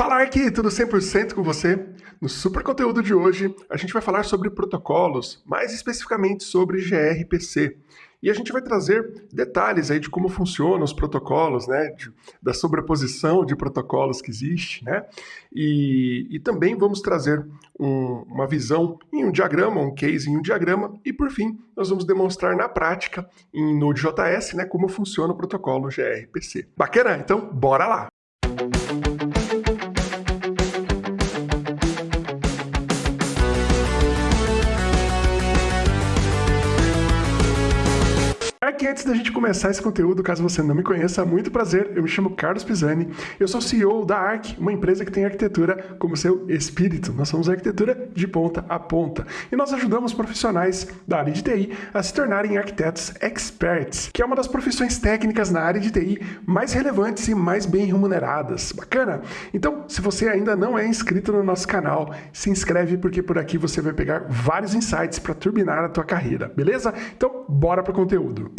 Fala aqui, tudo 100% com você? No super conteúdo de hoje, a gente vai falar sobre protocolos, mais especificamente sobre gRPC. E a gente vai trazer detalhes aí de como funcionam os protocolos, né? De, da sobreposição de protocolos que existe, né? E, e também vamos trazer um, uma visão em um diagrama, um case em um diagrama. E por fim, nós vamos demonstrar na prática em Node.js, né? Como funciona o protocolo gRPC. Bacana? Então, bora lá! Que antes da gente começar esse conteúdo, caso você não me conheça, muito prazer, eu me chamo Carlos Pisani, eu sou CEO da ARC, uma empresa que tem arquitetura como seu espírito. Nós somos arquitetura de ponta a ponta e nós ajudamos profissionais da área de TI a se tornarem arquitetos experts, que é uma das profissões técnicas na área de TI mais relevantes e mais bem remuneradas. Bacana? Então, se você ainda não é inscrito no nosso canal, se inscreve porque por aqui você vai pegar vários insights para turbinar a tua carreira, beleza? Então, bora para o conteúdo.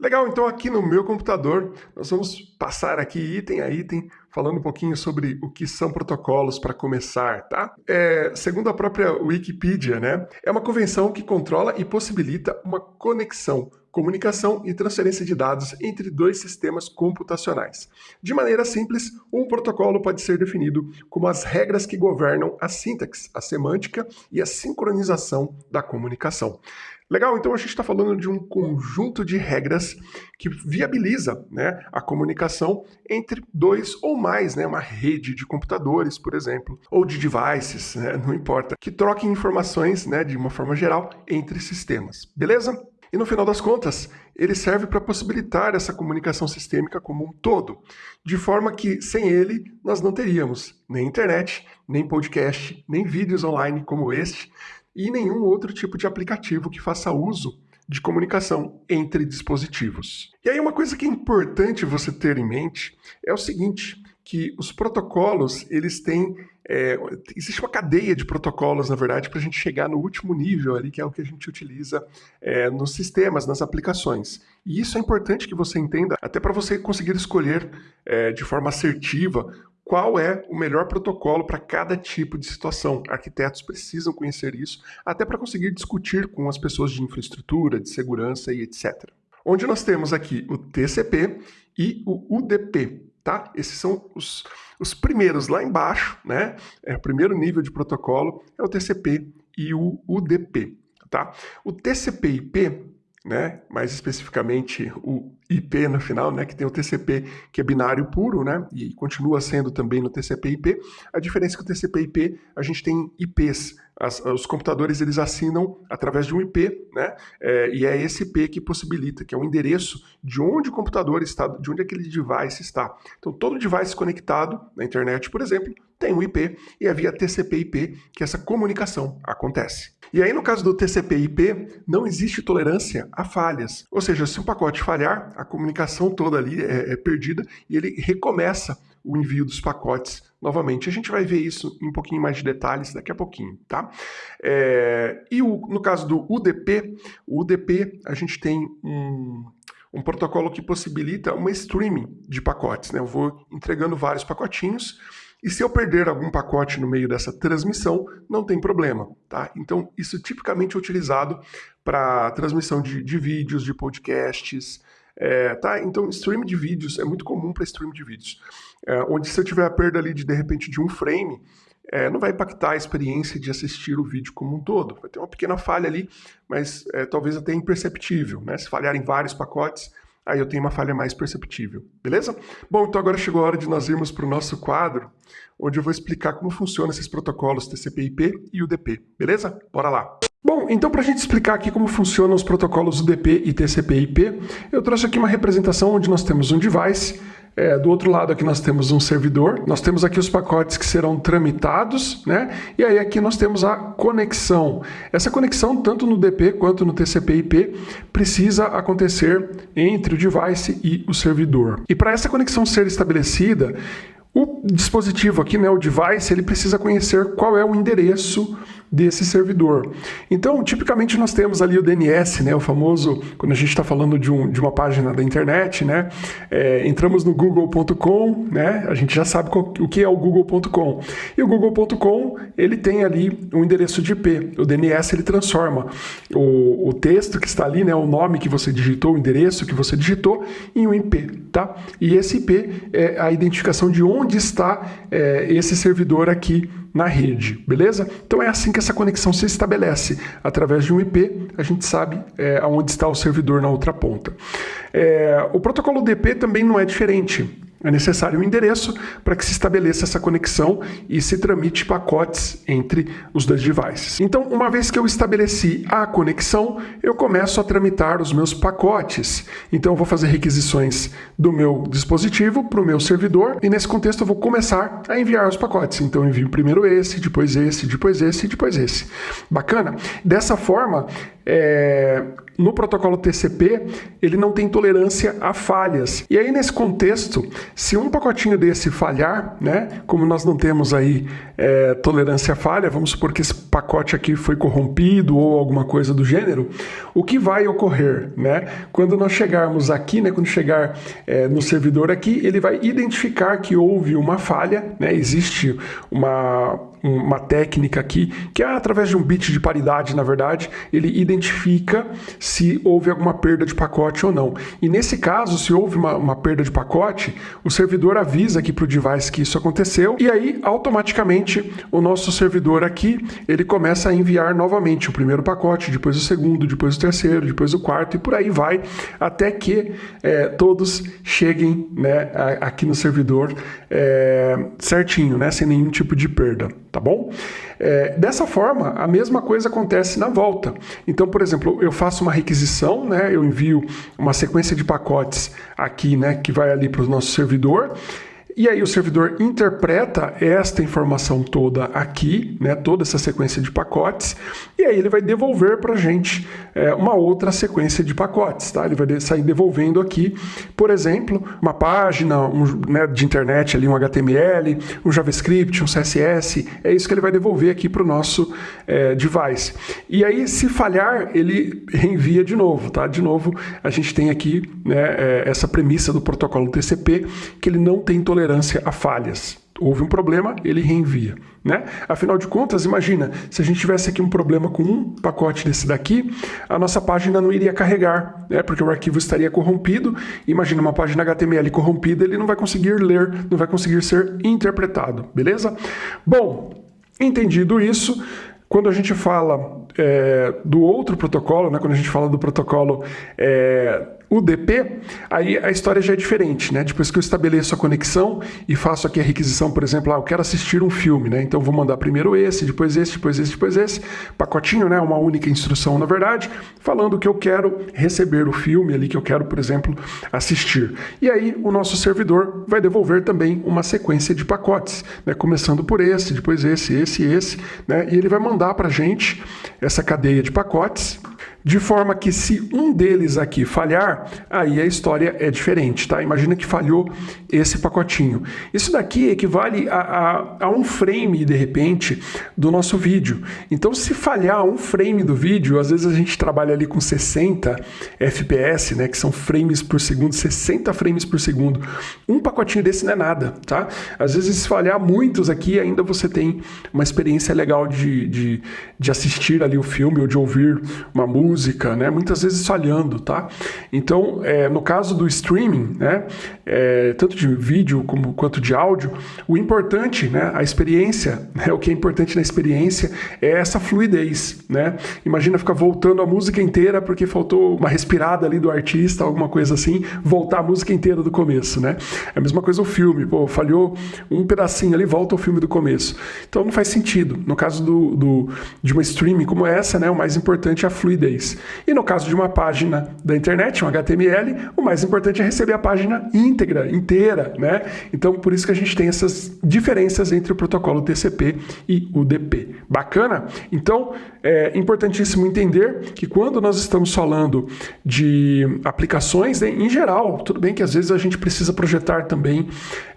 Legal, então aqui no meu computador nós vamos passar aqui item a item, falando um pouquinho sobre o que são protocolos para começar, tá? É, segundo a própria Wikipedia, né, é uma convenção que controla e possibilita uma conexão, comunicação e transferência de dados entre dois sistemas computacionais. De maneira simples, um protocolo pode ser definido como as regras que governam a sintaxe, a semântica e a sincronização da comunicação. Legal, então a gente está falando de um conjunto de regras que viabiliza né, a comunicação entre dois ou mais, né, uma rede de computadores, por exemplo, ou de devices, né, não importa, que troquem informações né, de uma forma geral entre sistemas. Beleza? E no final das contas, ele serve para possibilitar essa comunicação sistêmica como um todo, de forma que sem ele nós não teríamos nem internet, nem podcast, nem vídeos online como este, e nenhum outro tipo de aplicativo que faça uso de comunicação entre dispositivos. E aí uma coisa que é importante você ter em mente é o seguinte, que os protocolos, eles têm... É, existe uma cadeia de protocolos, na verdade, para a gente chegar no último nível ali, que é o que a gente utiliza é, nos sistemas, nas aplicações. E isso é importante que você entenda, até para você conseguir escolher é, de forma assertiva qual é o melhor protocolo para cada tipo de situação. Arquitetos precisam conhecer isso, até para conseguir discutir com as pessoas de infraestrutura, de segurança e etc. Onde nós temos aqui o TCP e o UDP, tá? Esses são os, os primeiros lá embaixo, né? É o primeiro nível de protocolo é o TCP e o UDP, tá? O TCP/IP né? mais especificamente o IP no final, né? que tem o TCP que é binário puro, né? e continua sendo também no TCP/IP. A diferença é que o TCP/IP a gente tem IPs, As, os computadores eles assinam através de um IP, né? É, e é esse IP que possibilita, que é o endereço de onde o computador está, de onde aquele device está. Então todo device conectado na internet, por exemplo, tem um IP e é via TCP/IP que essa comunicação acontece. E aí, no caso do TCP/IP, não existe tolerância a falhas. Ou seja, se um pacote falhar, a comunicação toda ali é, é perdida e ele recomeça o envio dos pacotes novamente. A gente vai ver isso em um pouquinho mais de detalhes daqui a pouquinho, tá? É, e o, no caso do UDP, o UDP a gente tem um, um protocolo que possibilita uma streaming de pacotes. Né? Eu vou entregando vários pacotinhos e se eu perder algum pacote no meio dessa transmissão, não tem problema, tá? Então, isso tipicamente é utilizado para transmissão de, de, vídeos, de podcasts, é, tá? Então, stream de vídeos é muito comum para stream de vídeos. É, onde se eu tiver a perda ali de, de repente, de um frame, é, não vai impactar a experiência de assistir o vídeo como um todo. Vai ter uma pequena falha ali, mas é, talvez até imperceptível, né? Se falharem vários pacotes, aí eu tenho uma falha mais perceptível, beleza? Bom, então agora chegou a hora de nós irmos para o nosso quadro, onde eu vou explicar como funcionam esses protocolos TCP/IP e UDP, beleza? Bora lá! Bom, então para a gente explicar aqui como funcionam os protocolos UDP e TCP/IP, eu trouxe aqui uma representação onde nós temos um device, é, do outro lado aqui nós temos um servidor, nós temos aqui os pacotes que serão tramitados, né? E aí aqui nós temos a conexão. Essa conexão, tanto no DP quanto no TCP/IP, precisa acontecer entre o device e o servidor. E para essa conexão ser estabelecida, o dispositivo aqui, né, o device, ele precisa conhecer qual é o endereço desse servidor. Então, tipicamente nós temos ali o DNS, né, o famoso, quando a gente está falando de, um, de, uma página da internet, né, é, entramos no google.com, né, a gente já sabe qual, o que é o google.com. E o google.com, ele tem ali um endereço de IP. O DNS, ele transforma o, o texto que está ali, né, o nome que você digitou, o endereço que você digitou, em um IP, tá? E esse IP é a identificação de onde está é, esse servidor aqui na rede, beleza? Então é assim que essa conexão se estabelece. Através de um IP, a gente sabe é, aonde está o servidor na outra ponta. É, o protocolo DP também não é diferente. É necessário um endereço para que se estabeleça essa conexão e se tramite pacotes entre os dois devices. Então, uma vez que eu estabeleci a conexão, eu começo a tramitar os meus pacotes. Então, eu vou fazer requisições do meu dispositivo para o meu servidor e nesse contexto eu vou começar a enviar os pacotes. Então, eu envio primeiro esse, depois esse, depois esse e depois esse. Bacana? Dessa forma, é, no protocolo TCP, ele não tem tolerância a falhas. E aí, nesse contexto, se um pacotinho desse falhar, né, como nós não temos aí é, tolerância a falha, vamos supor que esse pacote aqui foi corrompido ou alguma coisa do gênero, o que vai ocorrer? Né? Quando nós chegarmos aqui, né, quando chegar é, no servidor aqui, ele vai identificar que houve uma falha, né, existe uma, uma técnica aqui, que é através de um bit de paridade, na verdade, ele identifica se houve alguma perda de pacote ou não. E nesse caso, se houve uma, uma perda de pacote, o servidor avisa aqui para o device que isso aconteceu, e aí automaticamente o nosso servidor aqui ele começa a enviar novamente o primeiro pacote, depois o segundo, depois o terceiro, depois o quarto, e por aí vai, até que é, todos cheguem né, aqui no servidor é, certinho, né, sem nenhum tipo de perda, tá bom? É, dessa forma, a mesma coisa acontece na volta. Então, por exemplo, eu faço uma requisição, né, eu envio uma sequência de pacotes aqui, né, que vai ali para o nosso servidor, e aí o servidor interpreta esta informação toda aqui, né, toda essa sequência de pacotes, e aí ele vai devolver para a gente é, uma outra sequência de pacotes. Tá? Ele vai sair devolvendo aqui, por exemplo, uma página um, né, de internet, ali, um HTML, um JavaScript, um CSS, é isso que ele vai devolver aqui para o nosso é, device. E aí, se falhar, ele reenvia de novo. Tá? De novo, a gente tem aqui né, é, essa premissa do protocolo TCP, que ele não tem tolerância tolerância a falhas. Houve um problema, ele reenvia. Né? Afinal de contas, imagina, se a gente tivesse aqui um problema com um pacote desse daqui, a nossa página não iria carregar, né? porque o arquivo estaria corrompido. Imagina uma página HTML corrompida, ele não vai conseguir ler, não vai conseguir ser interpretado, beleza? Bom, entendido isso, quando a gente fala é, do outro protocolo, né, quando a gente fala do protocolo é, UDP, aí a história já é diferente, né? Depois que eu estabeleço a conexão e faço aqui a requisição, por exemplo, ah, eu quero assistir um filme, né? Então vou mandar primeiro esse, depois esse, depois esse, depois esse, pacotinho, né? Uma única instrução, na verdade, falando que eu quero receber o filme ali que eu quero, por exemplo, assistir. E aí o nosso servidor vai devolver também uma sequência de pacotes, né? Começando por esse, depois esse, esse, esse, né? E ele vai mandar para gente essa cadeia de pacotes de forma que se um deles aqui falhar, aí a história é diferente, tá? Imagina que falhou esse pacotinho. Isso daqui equivale a, a, a, um frame, de repente, do nosso vídeo. Então, se falhar um frame do vídeo, às vezes a gente trabalha ali com 60 FPS, né? Que são frames por segundo, 60 frames por segundo. Um pacotinho desse não é nada, tá? Às vezes, se falhar muitos aqui, ainda você tem uma experiência legal de, de, de assistir ali o filme ou de ouvir uma música música, né? muitas vezes falhando, tá? Então, é, no caso do streaming, né? É, tanto de vídeo como, quanto de áudio, o importante, né? a experiência, né? o que é importante na experiência é essa fluidez. Né? Imagina ficar voltando a música inteira porque faltou uma respirada ali do artista, alguma coisa assim, voltar a música inteira do começo. Né? É a mesma coisa o filme, pô, falhou um pedacinho ali, volta o filme do começo. Então não faz sentido. No caso do, do de uma streaming como essa, né? o mais importante é a fluidez. E no caso de uma página da internet, um HTML, o mais importante é receber a página íntegra, inteira, né? Então, por isso que a gente tem essas diferenças entre o protocolo TCP e UDP. Bacana? Então, é importantíssimo entender que quando nós estamos falando de aplicações, né, em geral, tudo bem que às vezes a gente precisa projetar também,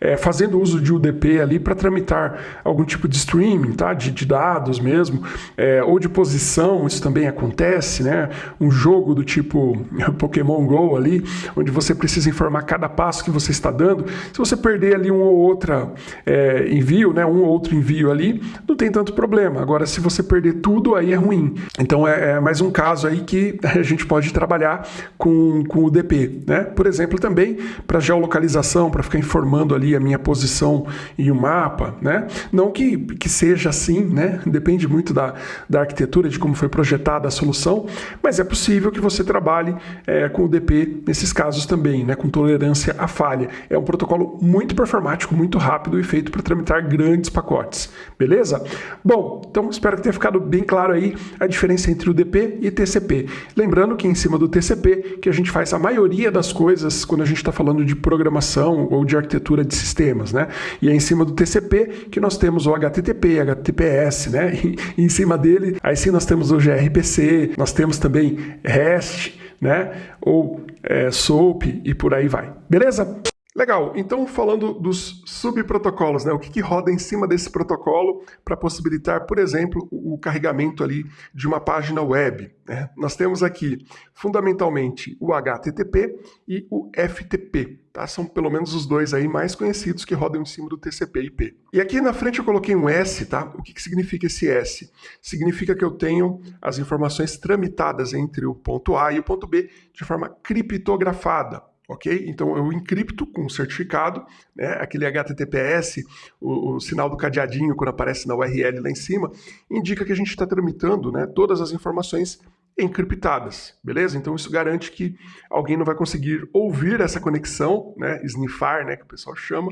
é, fazendo uso de UDP ali para tramitar algum tipo de streaming, tá? de, de dados mesmo, é, ou de posição, isso também acontece, né? um jogo do tipo Pokémon GO ali, onde você precisa informar cada passo que você está dando. Se você perder ali um ou outro é, envio, né? um ou outro envio ali, não tem tanto problema. Agora, se você perder tudo, aí é ruim. Então é, é mais um caso aí que a gente pode trabalhar com, com o DP. Né? Por exemplo, também para geolocalização, para ficar informando ali a minha posição em um mapa. Né? Não que, que seja assim, né? depende muito da, da arquitetura, de como foi projetada a solução, mas é possível que você trabalhe é, com o DP nesses casos também, né? com tolerância à falha. É um protocolo muito performático, muito rápido e feito para tramitar grandes pacotes. Beleza? Bom, então espero que tenha ficado bem claro aí a diferença entre o DP e TCP. Lembrando que em cima do TCP que a gente faz a maioria das coisas quando a gente está falando de programação ou de arquitetura de sistemas, né? E é em cima do TCP que nós temos o HTTP, HTTPS, né? E em cima dele, aí sim nós temos o gRPC, nós temos também REST, né? Ou é, SOAP e por aí vai. Beleza? Legal, então falando dos subprotocolos, né, o que, que roda em cima desse protocolo para possibilitar, por exemplo, o, carregamento ali de uma página web. Né? Nós temos aqui fundamentalmente o HTTP e o FTP, tá? são pelo menos os dois aí mais conhecidos que rodam em cima do TCP/IP. E aqui na frente eu coloquei um S, tá? O que, que significa esse S? Significa que eu tenho as informações tramitadas entre o ponto A e o ponto B de forma criptografada ok? Então eu encripto com certificado, né? aquele HTTPS, o, o, sinal do cadeadinho quando aparece na URL lá em cima, indica que a gente está tramitando né, todas as informações encriptadas, beleza? Então isso garante que alguém não vai conseguir ouvir essa conexão, né, sniffar, né, que o pessoal chama,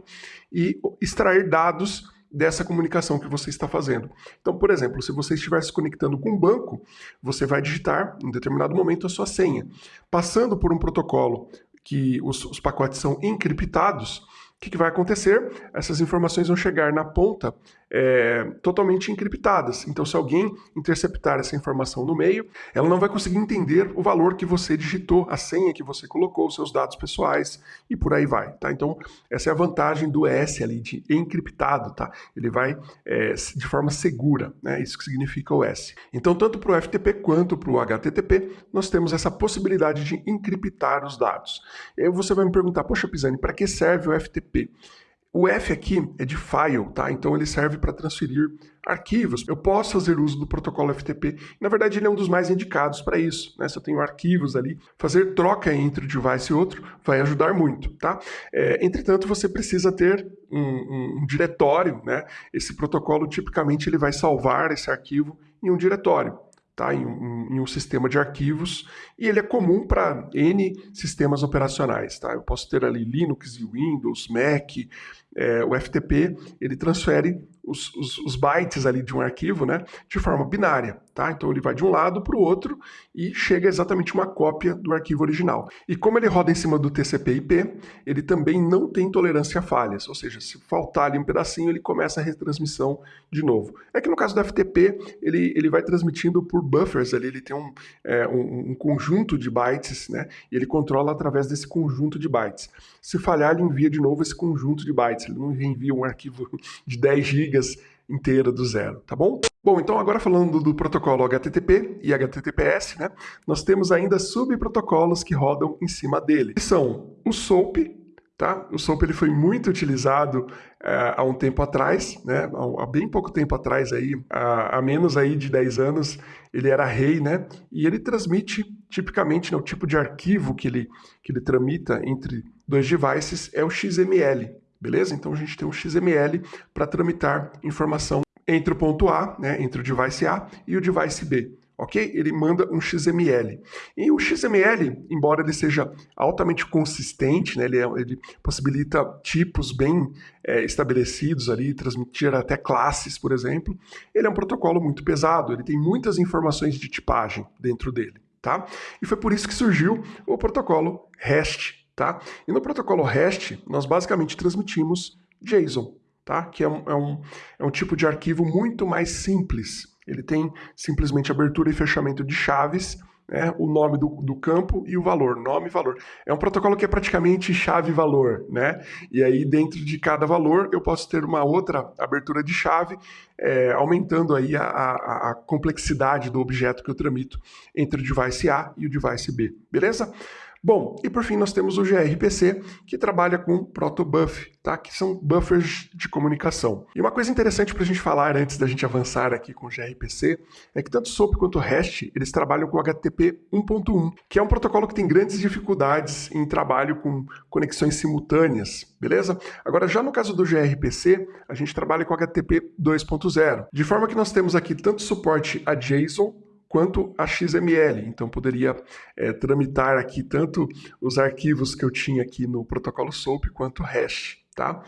e extrair dados dessa comunicação que você está fazendo. Então, por exemplo, se você estiver se conectando com um banco, você vai digitar em determinado momento a sua senha. Passando por um protocolo que os, os pacotes são encriptados, o que, que, vai acontecer? Essas informações vão chegar na ponta é, totalmente encriptadas. Então, se alguém interceptar essa informação no meio, ela não vai conseguir entender o valor que você digitou, a senha que você colocou, os seus dados pessoais e por aí vai. Tá? Então, essa é a vantagem do S ali, de encriptado. Tá? Ele vai é, de forma segura, né? isso que significa o S. Então, tanto para o FTP quanto para o HTTP, nós temos essa possibilidade de encriptar os dados. E aí você vai me perguntar, poxa, Pisani, para que serve o FTP? O F aqui é de file, tá? Então ele serve para transferir arquivos. Eu posso fazer uso do protocolo FTP. Na verdade, ele é um dos mais indicados para isso. Né? Se eu tenho arquivos ali, fazer troca entre um device e outro vai ajudar muito, tá? É, entretanto, você precisa ter um, um, um diretório, né? Esse protocolo, tipicamente, ele vai salvar esse arquivo em um diretório tá? em, em, um sistema de arquivos, e ele é comum para N sistemas operacionais. Tá? Eu posso ter ali Linux Windows, Mac, é, o FTP, ele transfere os, os, os, bytes ali de um arquivo né, de forma binária. Tá? Então ele vai de um lado para o outro e chega exatamente uma cópia do arquivo original. E como ele roda em cima do TCP/IP, ele também não tem tolerância a falhas, ou seja, se faltar ali um pedacinho, ele começa a retransmissão de novo. É que no caso do FTP, ele, ele vai transmitindo por buffers ali, ele tem um, é, um, um conjunto de bytes, né? E ele controla através desse conjunto de bytes. Se falhar, ele envia de novo esse conjunto de bytes, ele não envia um arquivo de 10 gigas inteira do zero, tá bom? Bom, então agora falando do protocolo HTTP e HTTPS, né, nós temos ainda subprotocolos que rodam em cima dele. Que são o SOAP, tá? O SOAP ele foi muito utilizado é, há um tempo atrás, né, há, bem pouco tempo atrás aí, há, há, menos aí de 10 anos, ele era rei, né, e ele transmite tipicamente, né, o tipo de arquivo que ele, que ele tramita entre dois devices é o XML, beleza? Então a gente tem um XML para tramitar informação entre o ponto A, né, entre o device A e o device B. Ok? Ele manda um XML. E o XML, embora ele seja altamente consistente, né, ele, é, ele possibilita tipos bem é, estabelecidos ali, transmitir até classes, por exemplo, ele é um protocolo muito pesado, ele tem muitas informações de tipagem dentro dele. Tá? E foi por isso que surgiu o protocolo REST, Tá? E no protocolo REST, nós basicamente transmitimos JSON, tá? que é um, é, um, é um tipo de arquivo muito mais simples. Ele tem simplesmente abertura e fechamento de chaves, né, o nome do, do, campo e o valor, nome e valor. É um protocolo que é praticamente chave-valor, né? E aí dentro de cada valor eu posso ter uma outra abertura de chave, é, aumentando aí a, a, a, complexidade do objeto que eu tramito entre o device A e o device B, beleza? Bom, e por fim nós temos o gRPC, que trabalha com protobuf, tá? que são buffers de comunicação. E uma coisa interessante para a gente falar antes da gente avançar aqui com o gRPC é que tanto SOAP quanto o REST eles trabalham com HTTP 1.1, que é um protocolo que tem grandes dificuldades em trabalho com conexões simultâneas, beleza? Agora, já no caso do gRPC, a gente trabalha com HTTP 2.0, de forma que nós temos aqui tanto suporte a JSON quanto a XML. Então poderia é, tramitar aqui tanto os arquivos que eu tinha aqui no protocolo SOAP quanto hash. Tá?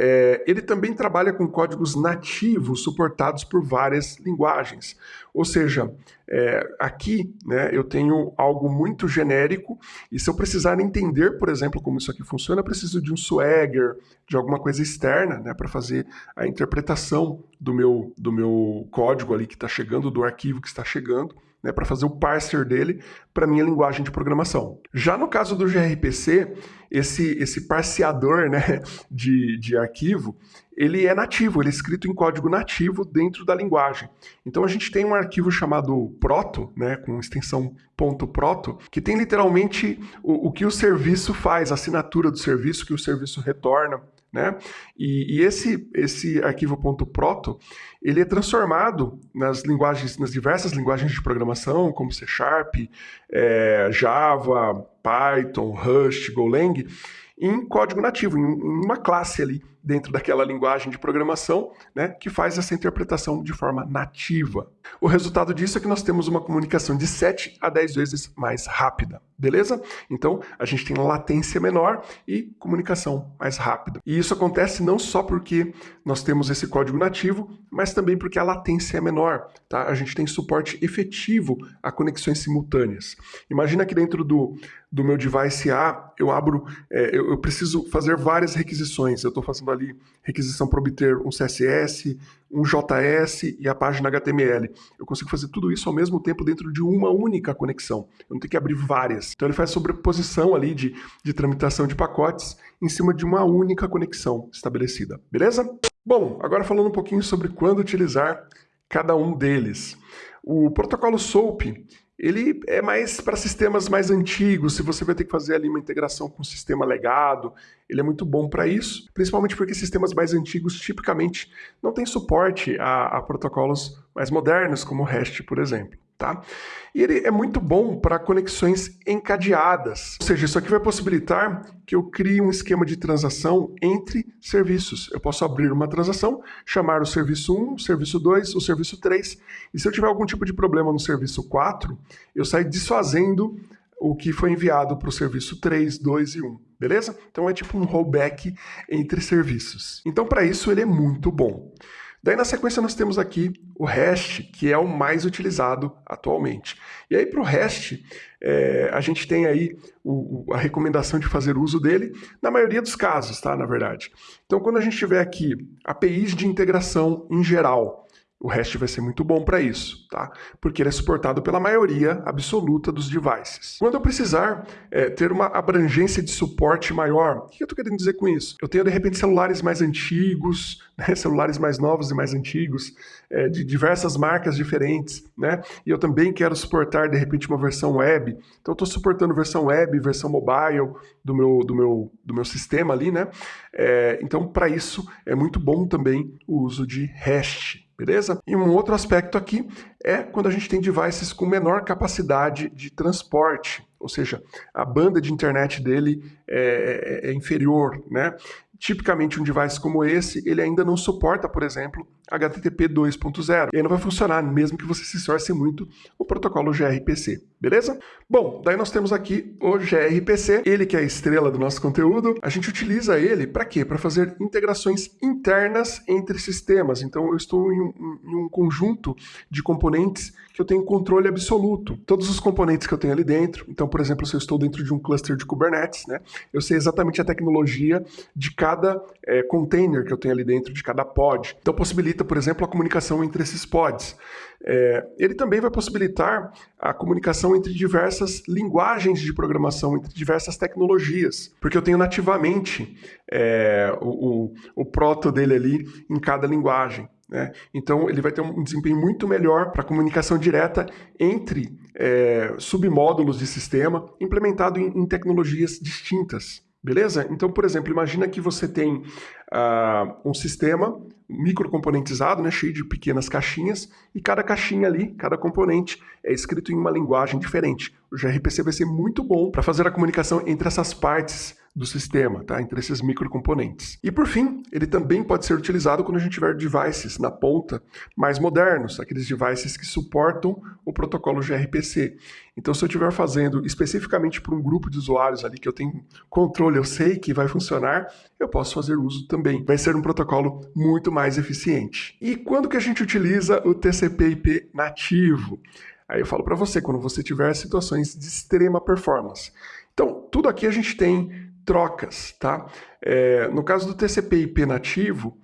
É, ele também trabalha com códigos nativos suportados por várias linguagens. Ou seja, é, aqui né, eu tenho algo muito genérico e se eu precisar entender, por exemplo, como isso aqui funciona, eu preciso de um Swagger, de alguma coisa externa né, para fazer a interpretação do meu, do meu código ali que está chegando, do arquivo que está chegando né, para fazer o parser dele para minha linguagem de programação. Já no caso do gRPC, esse, esse parseador né, de, de arquivo, ele é nativo, ele é escrito em código nativo dentro da linguagem. Então a gente tem um arquivo chamado proto, né, com extensão .proto, que tem literalmente o, o que o serviço faz, a assinatura do serviço que o serviço retorna, né? E, e, esse, esse arquivo .proto, ele é transformado nas linguagens, nas diversas linguagens de programação, como C Sharp, é, Java, Python, Rust, Golang, em código nativo, em uma classe ali dentro daquela linguagem de programação, né, que faz essa interpretação de forma nativa. O resultado disso é que nós temos uma comunicação de 7 a 10 vezes mais rápida, beleza? Então, a gente tem latência menor e comunicação mais rápida. E isso acontece não só porque nós temos esse código nativo, mas também porque a latência é menor, tá? A gente tem suporte efetivo a conexões simultâneas. Imagina que dentro do, do meu device A, eu abro, é, eu, eu preciso fazer várias requisições. Eu estou fazendo ali requisição para obter um CSS, um JS e a página HTML. Eu consigo fazer tudo isso ao mesmo tempo dentro de uma única conexão. Eu não tenho que abrir várias. Então ele faz sobreposição ali de, de tramitação de pacotes em cima de uma única conexão estabelecida. Beleza? Bom, agora falando um pouquinho sobre quando utilizar cada um deles. O protocolo SOAP ele é mais para sistemas mais antigos, se você vai ter que fazer ali uma integração com o sistema legado, ele é muito bom para isso, principalmente porque sistemas mais antigos tipicamente não têm suporte a, a protocolos mais modernos, como o REST, por exemplo tá? E ele é muito bom para conexões encadeadas, ou seja, isso aqui vai possibilitar que eu crie um esquema de transação entre serviços. Eu posso abrir uma transação, chamar o serviço 1, o serviço 2, o serviço 3, e se eu tiver algum tipo de problema no serviço 4, eu saio desfazendo o que foi enviado para o serviço 3, 2 e 1, beleza? Então é tipo um rollback entre serviços. Então para isso ele é muito bom. Daí na sequência nós temos aqui o REST, que é o mais utilizado atualmente. E aí para o REST, é, a gente tem aí o, a recomendação de fazer uso dele na maioria dos casos, tá? Na verdade. Então quando a gente tiver aqui APIs de integração em geral, o REST vai ser muito bom para isso, tá? Porque ele é suportado pela maioria absoluta dos devices. Quando eu precisar é, ter uma abrangência de suporte maior, o que eu estou querendo dizer com isso? Eu tenho, de repente, celulares mais antigos, né? celulares mais novos e mais antigos, é, de diversas marcas diferentes, né? E eu também quero suportar, de repente, uma versão web. Então, eu estou suportando versão web, versão mobile do meu, do meu, do meu sistema ali, né? É, então, para isso, é muito bom também o uso de REST beleza? E um outro aspecto aqui é quando a gente tem devices com menor capacidade de transporte, ou seja, a banda de internet dele é, é, é inferior, né? Tipicamente um device como esse, ele ainda não suporta, por exemplo, HTTP 2.0. E aí não vai funcionar, mesmo que você se esforce muito, o protocolo gRPC, beleza? Bom, daí nós temos aqui o gRPC, ele que é a estrela do nosso conteúdo. A gente utiliza ele para quê? Para fazer integrações internas entre sistemas. Então eu estou em um, em um conjunto de componentes que eu tenho controle absoluto. Todos os componentes que eu tenho ali dentro. Então, por exemplo, se eu estou dentro de um cluster de Kubernetes, né, eu sei exatamente a tecnologia de cada é, container que eu tenho ali dentro, de cada pod. Então possibilita possibilita, por exemplo, a comunicação entre esses pods. É, ele também vai possibilitar a comunicação entre diversas linguagens de programação, entre diversas tecnologias, porque eu tenho nativamente é, o, o, o proto dele ali em cada linguagem. Né? Então, ele vai ter um desempenho muito melhor para comunicação direta entre é, submódulos de sistema, implementado em, em tecnologias distintas. Beleza? Então, por exemplo, imagina que você tem uh, um sistema microcomponentizado, né, cheio de pequenas caixinhas, e cada caixinha ali, cada componente, é escrito em uma linguagem diferente. O gRPC vai ser muito bom para fazer a comunicação entre essas partes do sistema, tá? entre esses microcomponentes. E por fim, ele também pode ser utilizado quando a gente tiver devices na ponta mais modernos, aqueles devices que suportam o protocolo gRPC. Então, se eu estiver fazendo especificamente para um grupo de usuários ali que eu tenho controle, eu sei que vai funcionar, eu posso fazer uso também. Vai ser um protocolo muito mais eficiente. E quando que a gente utiliza o TCP/IP nativo? Aí eu falo para você, quando você tiver situações de extrema performance. Então, tudo aqui a gente tem trocas, tá? É, no caso do TCP/IP nativo,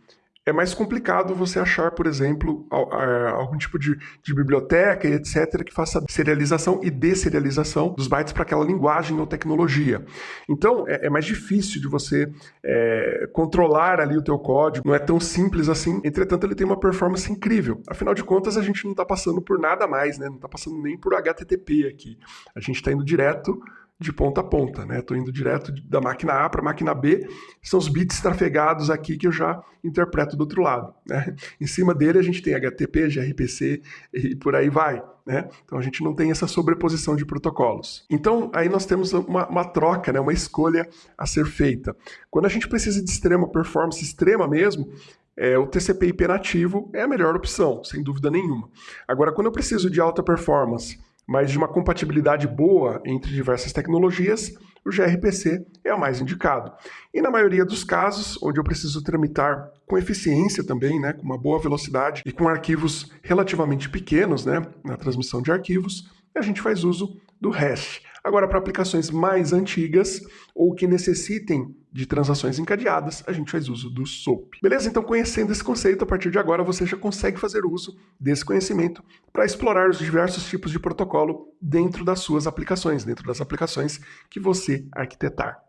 é mais complicado você achar, por exemplo, algum tipo de, de, biblioteca e etc. que faça serialização e deserialização dos bytes para aquela linguagem ou tecnologia. Então, é, é mais difícil de você é, controlar ali o teu código, não é tão simples assim. Entretanto, ele tem uma performance incrível. Afinal de contas, a gente não está passando por nada mais, né? não está passando nem por HTTP aqui. A gente está indo direto de ponta a ponta, né? Estou indo direto da máquina A para a máquina B, são os bits trafegados aqui que eu já interpreto do outro lado. Né? Em cima dele a gente tem HTTP, gRPC e por aí vai. Né? Então a gente não tem essa sobreposição de protocolos. Então aí nós temos uma, uma troca, né? uma escolha a ser feita. Quando a gente precisa de extrema performance, extrema mesmo, é, o TCP/IP nativo é a melhor opção, sem dúvida nenhuma. Agora, quando eu preciso de alta performance mas de uma compatibilidade boa entre diversas tecnologias, o gRPC é o mais indicado. E na maioria dos casos, onde eu preciso tramitar com eficiência também, né, com uma boa velocidade e com arquivos relativamente pequenos, né, na transmissão de arquivos, a gente faz uso do REST. Agora, para aplicações mais antigas ou que necessitem de transações encadeadas, a gente faz uso do SOAP. Beleza? Então, conhecendo esse conceito, a partir de agora você já consegue fazer uso desse conhecimento para explorar os diversos tipos de protocolo dentro das suas aplicações, dentro das aplicações que você arquitetar.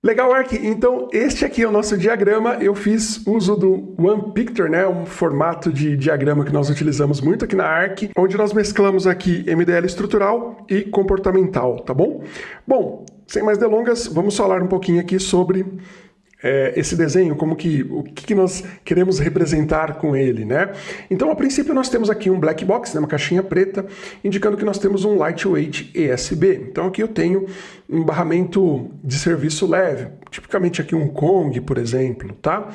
Legal, Ark. Então, este aqui é o nosso diagrama. Eu fiz uso do One Picture, né? Um formato de diagrama que nós utilizamos muito aqui na Arc, onde nós mesclamos aqui MDL estrutural e comportamental, tá bom? Bom, sem mais delongas, vamos falar um pouquinho aqui sobre é, esse desenho, como que o que, nós queremos representar com ele, né? Então, a princípio, nós temos aqui um black box, né, uma caixinha preta, indicando que nós temos um lightweight ESB. Então, aqui eu tenho um barramento de serviço leve, tipicamente aqui um Kong, por exemplo, tá?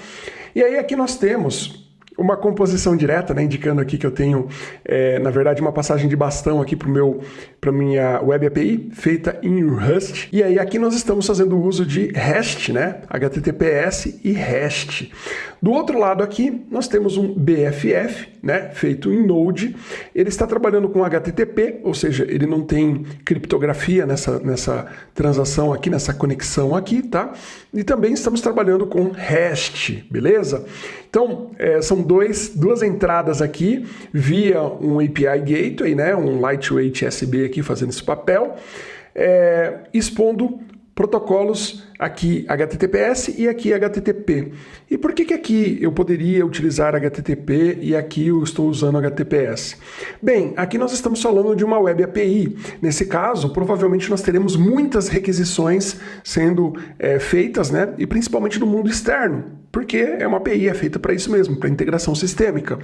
E aí aqui nós temos uma composição direta, né, indicando aqui que eu tenho, é, na verdade, uma passagem de bastão aqui para a minha Web API, feita em Rust. E aí aqui nós estamos fazendo uso de REST, né, HTTPS e REST. Do outro lado aqui, nós temos um BFF, né, feito em Node. Ele está trabalhando com HTTP, ou seja, ele não tem criptografia nessa, nessa transação aqui, nessa conexão aqui, tá? E também estamos trabalhando com REST, beleza? Então, é, são dois, duas entradas aqui via um API Gateway, né, um Lightweight SB aqui fazendo esse papel, é, expondo protocolos aqui HTTPS e aqui HTTP. E por que, que aqui eu poderia utilizar HTTP e aqui eu estou usando HTTPS? Bem, aqui nós estamos falando de uma Web API. Nesse caso, provavelmente nós teremos muitas requisições sendo é, feitas, né? e principalmente no mundo externo, porque é uma API, é feita para isso mesmo, para integração sistêmica.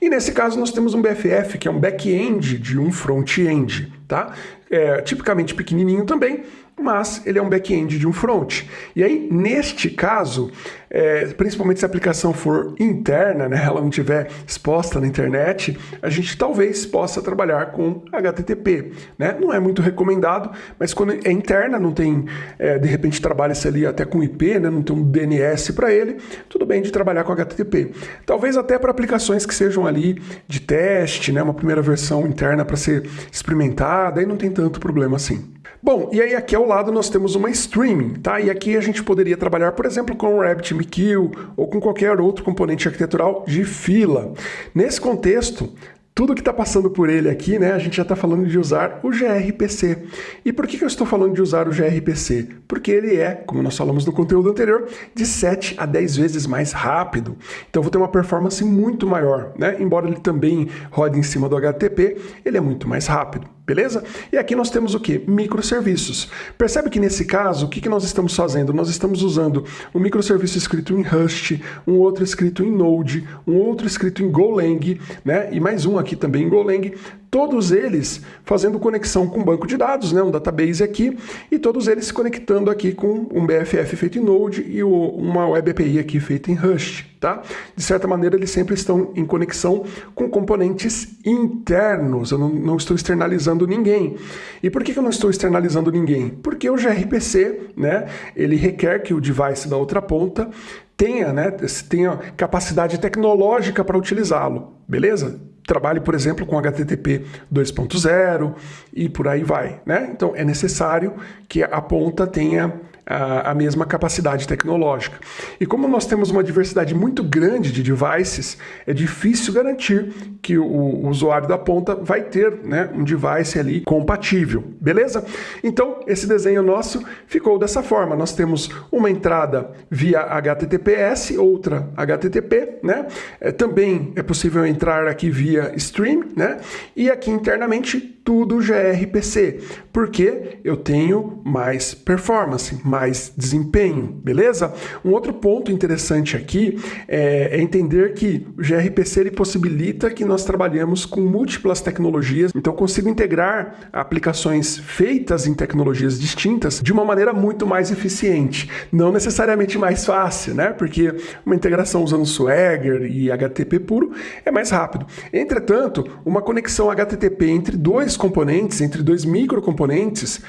E nesse caso nós temos um BFF, que é um back-end de um front-end, tá? É, tipicamente pequenininho também, mas ele é um back-end de um front. E aí, neste caso, é, principalmente se a aplicação for interna, né, ela não estiver exposta na internet, a gente talvez possa trabalhar com HTTP. Né? Não é muito recomendado, mas quando é interna, não tem, é, de repente trabalha-se ali até com IP, né, não tem um DNS para ele, tudo bem de trabalhar com HTTP. Talvez até para aplicações que sejam ali de teste, né, uma primeira versão interna para ser experimentada, aí não tem tanto problema assim. Bom, e aí aqui ao lado nós temos uma streaming, tá? E aqui a gente poderia trabalhar, por exemplo, com o RabbitMQ MQL ou com qualquer outro componente arquitetural de fila. Nesse contexto, tudo que está passando por ele aqui, né, a gente já está falando de usar o gRPC. E por que, que eu estou falando de usar o gRPC? Porque ele é, como nós falamos no conteúdo anterior, de 7 a 10 vezes mais rápido. Então eu vou ter uma performance muito maior, né? Embora ele também rode em cima do HTTP, ele é muito mais rápido beleza? E aqui nós temos o que? Microserviços. Percebe que nesse caso, o que, que nós estamos fazendo? Nós estamos usando um microserviço escrito em Rust, um outro escrito em Node, um outro escrito em Golang, né? E mais um aqui também em Golang, todos eles fazendo conexão com um banco de dados, né, um database aqui, e todos eles se conectando aqui com um BFF feito em Node e uma Web API aqui feita em Rust. Tá? De certa maneira, eles sempre estão em conexão com componentes internos, eu não, não estou externalizando ninguém. E por que, eu não estou externalizando ninguém? Porque o gRPC, né, ele requer que o device da outra ponta tenha, né, tenha capacidade tecnológica para utilizá-lo, beleza? trabalhe, por exemplo, com HTTP 2.0 e por aí vai. Né? Então é necessário que a ponta tenha a, a mesma capacidade tecnológica. E como nós temos uma diversidade muito grande de devices, é difícil garantir que o, o usuário da ponta vai ter né, um device ali compatível, beleza? Então, esse desenho nosso ficou dessa forma. Nós temos uma entrada via HTTPS, outra HTTP, né? É, também é possível entrar aqui via stream, né? E aqui internamente tudo gRPC, porque eu tenho mais performance, mais desempenho, beleza? Um outro ponto interessante aqui é, é entender que o gRPC ele possibilita que nós trabalhemos com múltiplas tecnologias, então eu consigo integrar aplicações feitas em tecnologias distintas de uma maneira muito mais eficiente, não necessariamente mais fácil, né? Porque uma integração usando Swagger e HTTP puro é mais rápido. Entretanto, uma conexão HTTP entre dois componentes, entre dois microcomponentes,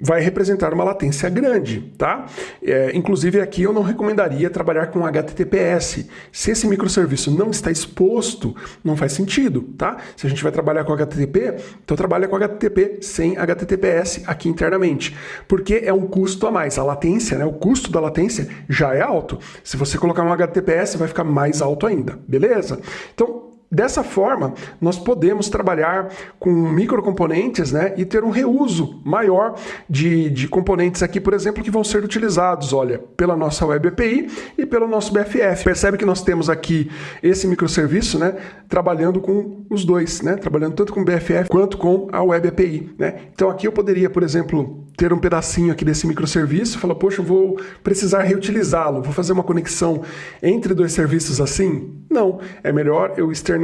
vai representar uma latência grande, tá? É, inclusive aqui eu não recomendaria trabalhar com HTTPS. Se esse microserviço não está exposto, não faz sentido, tá? Se a gente vai trabalhar com HTTP, então trabalha com HTTP sem HTTPS aqui internamente, porque é um custo a mais. A latência, né, o custo da latência já é alto. Se você colocar um HTTPS, vai ficar mais alto ainda, beleza? Então, Dessa forma, nós podemos trabalhar com microcomponentes né, e ter um reuso maior de, de componentes aqui, por exemplo, que vão ser utilizados, olha, pela nossa Web API e pelo nosso BFF. Percebe que nós temos aqui esse microserviço né, trabalhando com os dois, né, trabalhando tanto com o BFF quanto com a Web API. Né? Então aqui eu poderia, por exemplo, ter um pedacinho aqui desse microserviço e falar, poxa, eu vou precisar reutilizá-lo, vou fazer uma conexão entre dois serviços assim? Não, é melhor eu externalizar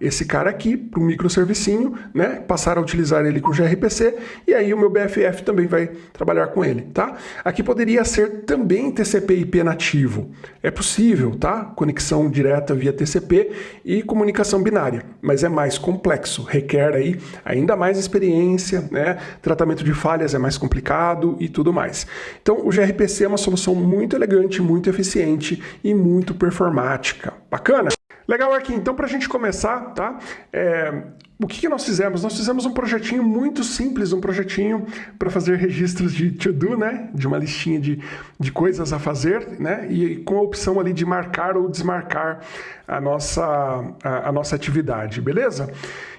esse cara aqui para um microservicinho, né? passar a utilizar ele com gRPC e aí o meu BFF também vai trabalhar com ele. Tá? Aqui poderia ser também TCP/IP nativo. É possível, tá? Conexão direta via TCP e comunicação binária, mas é mais complexo, requer aí ainda mais experiência, né? tratamento de falhas é mais complicado e tudo mais. Então o gRPC é uma solução muito elegante, muito eficiente e muito performática. Bacana? Legal aqui, então para a gente começar, tá? É, o que, que, nós fizemos? Nós fizemos um projetinho muito simples, um projetinho para fazer registros de to-do, né? De uma listinha de, de coisas a fazer, né? E com a opção ali de marcar ou desmarcar a nossa, a, a nossa atividade, beleza?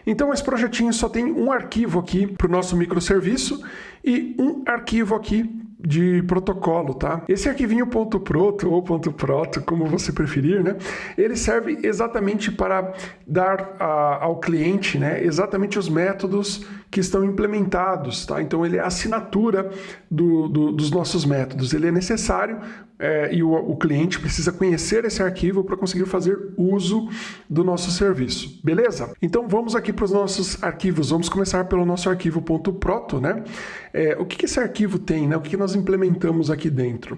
Então esse projetinho só tem um arquivo aqui para o nosso microserviço e um arquivo aqui de protocolo, tá? Esse arquivinho .proto ou .proto, como você preferir, né? Ele serve exatamente para dar a, ao cliente, né, exatamente os métodos que estão implementados, tá? Então ele é a assinatura do, do, dos nossos métodos. Ele é necessário é, e o, o, cliente precisa conhecer esse arquivo para conseguir fazer uso do nosso serviço. Beleza? Então vamos aqui para os nossos arquivos. Vamos começar pelo nosso arquivo .proto, né? É, o que, que, esse arquivo tem, né? O que, que, nós implementamos aqui dentro?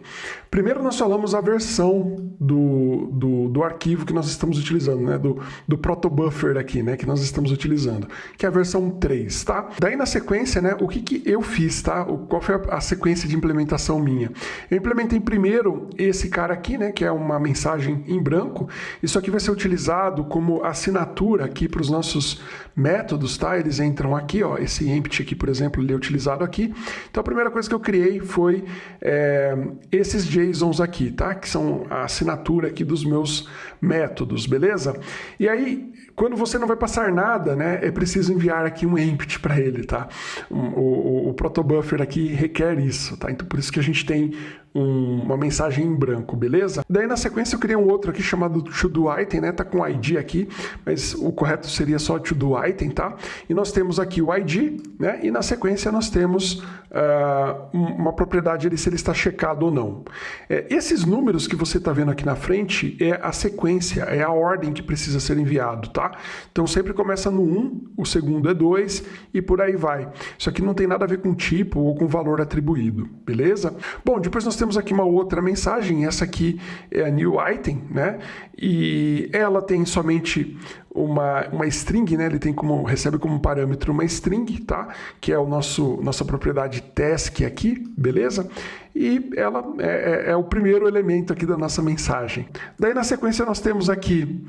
Primeiro nós falamos a versão do, do, do arquivo que nós estamos utilizando, né? Do, do protobuffer aqui, né? Que nós estamos utilizando, que é a versão 3, tá? Daí na sequência, né, o que, que eu fiz, tá? Qual foi a sequência de implementação minha? Eu implementei primeiro esse cara aqui, né, que é uma mensagem em branco. Isso aqui vai ser utilizado como assinatura aqui para os nossos métodos, tá? Eles entram aqui, ó, esse empty aqui, por exemplo, ele é utilizado aqui. Então a primeira coisa que eu criei foi é, esses JSONs aqui, tá? Que são a assinatura aqui dos meus métodos, beleza? E aí, quando você não vai passar nada, né, é preciso enviar aqui um empty para ele, tá? O, o, o protobuffer aqui requer isso, tá? Então por isso que a gente tem um, uma mensagem em branco, beleza? Daí na sequência eu criei um outro aqui chamado to-do item, né? Tá com ID aqui, mas o correto seria só to-do item, tá? E nós temos aqui o ID, né? E na sequência nós temos uh, uma propriedade ali se ele está checado ou não. É, esses números que você está vendo aqui na frente é a sequência, é a ordem que precisa ser enviado, tá? Então sempre começa no 1, o segundo é 2 e por aí vai. Isso aqui não tem nada a ver com tipo ou com valor atribuído, beleza? Bom, depois nós temos aqui uma outra mensagem, essa aqui é a new item, né? E ela tem somente uma, uma string, né? Ele tem como recebe como parâmetro uma string, tá? Que é o nosso nossa propriedade task aqui, beleza? E ela é, é, é o primeiro elemento aqui da nossa mensagem. Daí na sequência nós temos aqui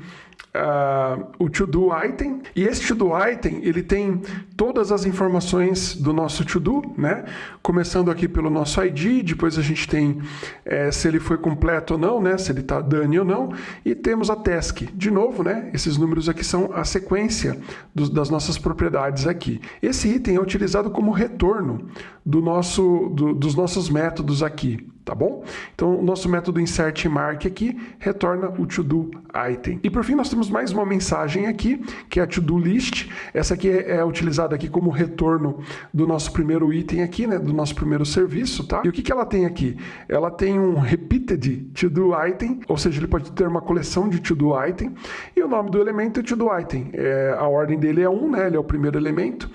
uh, o to-do item. E esse to-do item, ele tem todas as informações do nosso to-do, né? Começando aqui pelo nosso ID, depois a gente tem é, se ele foi completo ou não, né? Se ele está done ou não. E temos a task. De novo, né? Esses números aqui são a sequência das nossas propriedades aqui. Esse item é utilizado como retorno do nosso, do, dos nossos métodos aqui tá bom? Então, o nosso método insert mark aqui retorna o to-do item. E por fim, nós temos mais uma mensagem aqui, que é a to-do list. Essa aqui é, é, utilizada aqui como retorno do nosso primeiro item aqui, né, do nosso primeiro serviço, tá? E o que, que ela tem aqui? Ela tem um repeated to-do item, ou seja, ele pode ter uma coleção de to-do item, e o nome do elemento é to-do item. É, a ordem dele é 1, né, ele é o primeiro elemento,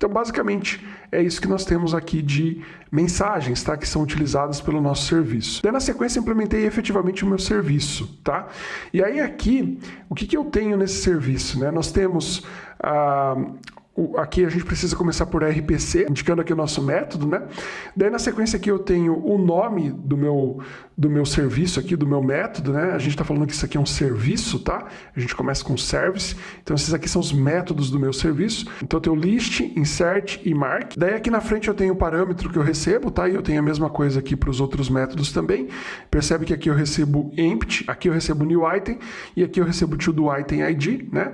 então, basicamente, é isso que nós temos aqui de mensagens, tá? Que são utilizadas pelo nosso serviço. Daí, na sequência, implementei efetivamente o meu serviço, tá? E aí, aqui, o que, que eu tenho nesse serviço, né? Nós temos ah, aqui a gente precisa começar por RPC, indicando aqui o nosso método, né? Daí na sequência aqui eu tenho o nome do meu, do meu serviço aqui, do meu método, né? A gente está falando que isso aqui é um serviço, tá? A gente começa com service, então esses aqui são os métodos do meu serviço. Então eu tenho list, insert e mark. Daí aqui na frente eu tenho o parâmetro que eu recebo, tá? E eu tenho a mesma coisa aqui para os outros métodos também. Percebe que aqui eu recebo empty, aqui eu recebo new item e aqui eu recebo to do item ID, né?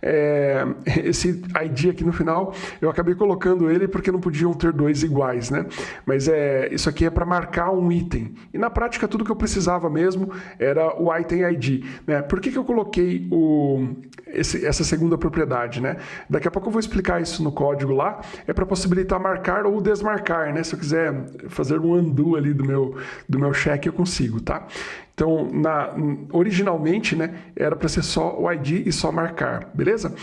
É, esse ID aqui no final, eu acabei colocando ele porque não podiam ter dois iguais, né? Mas é, isso aqui é para marcar um item. E na prática, tudo que eu precisava mesmo era o item ID. Né? Por que, que eu coloquei o, esse, essa segunda propriedade, né? Daqui a pouco eu vou explicar isso no código lá. É para possibilitar marcar ou desmarcar, né? Se eu quiser fazer um undo ali do meu, do meu cheque, eu consigo, tá? Então, na, originalmente, né, era para ser só o ID e só marcar, beleza?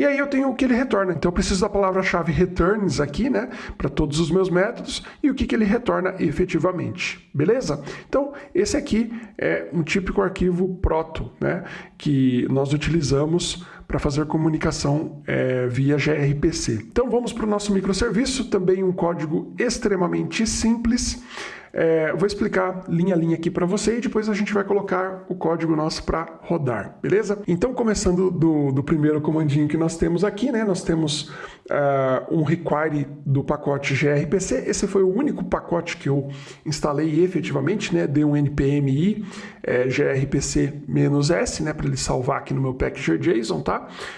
E aí eu tenho o que ele retorna. Então eu preciso da palavra-chave returns aqui, né, para todos os meus métodos e o que, que ele retorna efetivamente. Beleza? Então esse aqui é um típico arquivo proto, né, que nós utilizamos para fazer comunicação é, via gRPC. Então vamos para o nosso microserviço, também um código extremamente simples. É, vou explicar linha a linha aqui para você e depois a gente vai colocar o código nosso para rodar, beleza? Então, começando do, do, primeiro comandinho que nós temos aqui, né? Nós temos uh, um require do pacote gRPC. Esse foi o único pacote que eu instalei efetivamente, né? Dei um npmi é, grpc-s, né? Para ele salvar aqui no meu package JSON,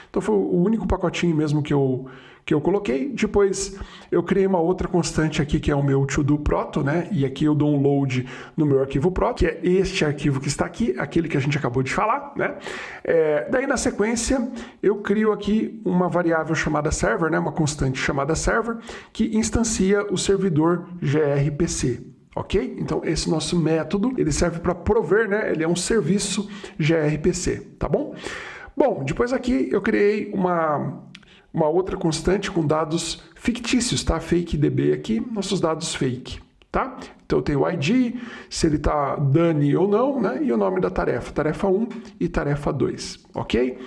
Então foi o único pacotinho mesmo que eu que eu coloquei. Depois eu criei uma outra constante aqui que é o meu to-do proto, né? E aqui eu dou um load no meu arquivo proto, que é este arquivo que está aqui, aquele que a gente acabou de falar, né? É, daí na sequência eu crio aqui uma variável chamada server, né? Uma constante chamada server que instancia o servidor grpc. Ok? Então esse nosso método ele serve para prover, né? Ele é um serviço grpc, tá bom? Bom, depois aqui eu criei uma uma outra constante com dados fictícios, tá? Fake DB aqui, nossos dados fake, tá? Então eu tenho o ID, se ele está done ou não, né? E o nome da tarefa, tarefa 1 e tarefa 2, ok?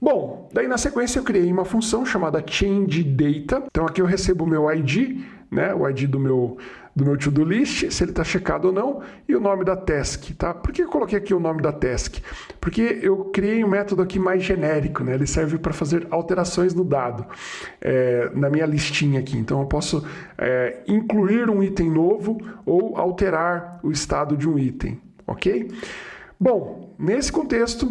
Bom, daí na sequência eu criei uma função chamada changeData. Então aqui eu recebo o meu ID, né, o ID do meu do meu to-do list, se ele está checado ou não, e o nome da task, tá? Por que eu coloquei aqui o nome da task? Porque eu criei um método aqui mais genérico, né? Ele serve para fazer alterações no dado, é, na minha listinha aqui. Então eu posso é, incluir um item novo ou alterar o estado de um item, ok? Bom, nesse contexto,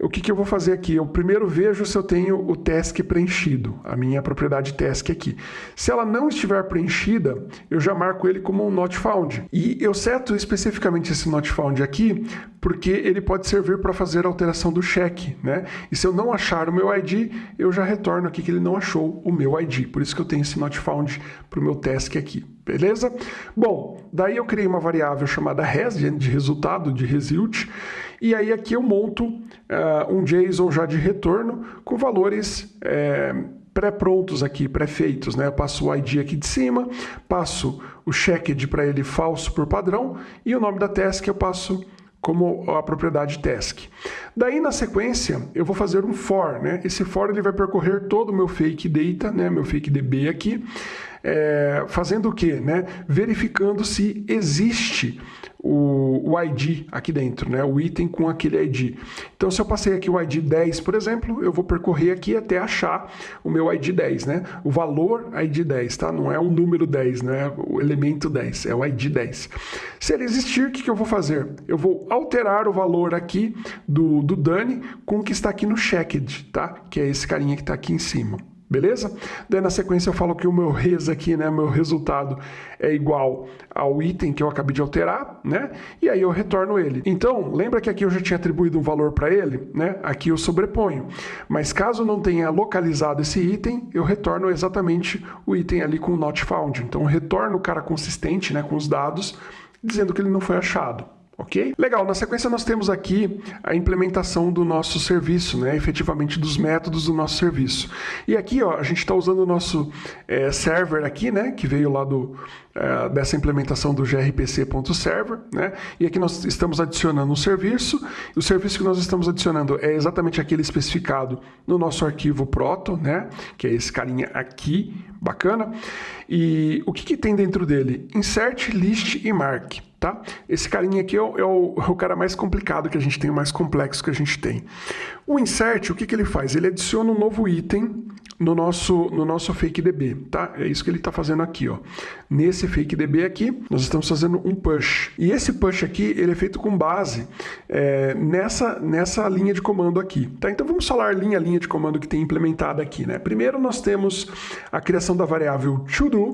o que, que, eu vou fazer aqui? Eu primeiro vejo se eu tenho o task preenchido, a minha propriedade task aqui. Se ela não estiver preenchida, eu já marco ele como um not found. E eu seto especificamente esse not found aqui, porque ele pode servir para fazer a alteração do cheque, né? E se eu não achar o meu ID, eu já retorno aqui que ele não achou o meu ID. Por isso que eu tenho esse not found para o meu task aqui, beleza? Bom, daí eu criei uma variável chamada res, de resultado, de result, e aí aqui eu monto uh, um JSON já de retorno com valores é, pré-prontos aqui, pré-feitos. Né? Eu passo o ID aqui de cima, passo o checked para ele falso por padrão e o nome da task eu passo como a propriedade task. Daí na sequência eu vou fazer um for, né? Esse for ele vai percorrer todo o meu fake data, né? Meu fake DB aqui, é, fazendo o quê? Né? Verificando se existe o, o, ID aqui dentro, né? o item com aquele ID. Então, se eu passei aqui o ID 10, por exemplo, eu vou percorrer aqui até achar o meu ID 10, né? o valor ID 10, tá? não é o número 10, né? o elemento 10, é o ID 10. Se ele existir, o que, que eu vou fazer? Eu vou alterar o valor aqui do, do Dani com o que está aqui no checked, tá? que é esse carinha que está aqui em cima. Beleza? Daí na sequência eu falo que o meu res aqui, né, meu resultado é igual ao item que eu acabei de alterar, né? E aí eu retorno ele. Então, lembra que aqui eu já tinha atribuído um valor para ele, né? Aqui eu sobreponho. Mas caso não tenha localizado esse item, eu retorno exatamente o item ali com o not found. Então, retorno o cara consistente, né, com os dados, dizendo que ele não foi achado. Ok? Legal, na sequência nós temos aqui a implementação do nosso serviço, né? efetivamente dos métodos do nosso serviço. E aqui ó, a gente está usando o nosso é, server aqui, né? que veio lá do, é, dessa implementação do grpc.server. Né? E aqui nós estamos adicionando um serviço. O serviço que nós estamos adicionando é exatamente aquele especificado no nosso arquivo proto, né? que é esse carinha aqui, bacana. E o que, que tem dentro dele? Insert, list e mark tá? Esse carinha aqui é o, é, o, é o, cara mais complicado que a gente tem, o mais complexo que a gente tem. O insert, o que, que ele faz? Ele adiciona um novo item no nosso, no nosso fake DB, tá? É isso que ele está fazendo aqui, ó. Nesse fake DB aqui, nós estamos fazendo um push. E esse push aqui, ele é feito com base é, nessa, nessa linha de comando aqui, tá? Então vamos falar linha a linha de comando que tem implementada aqui, né? Primeiro nós temos a criação da variável todo.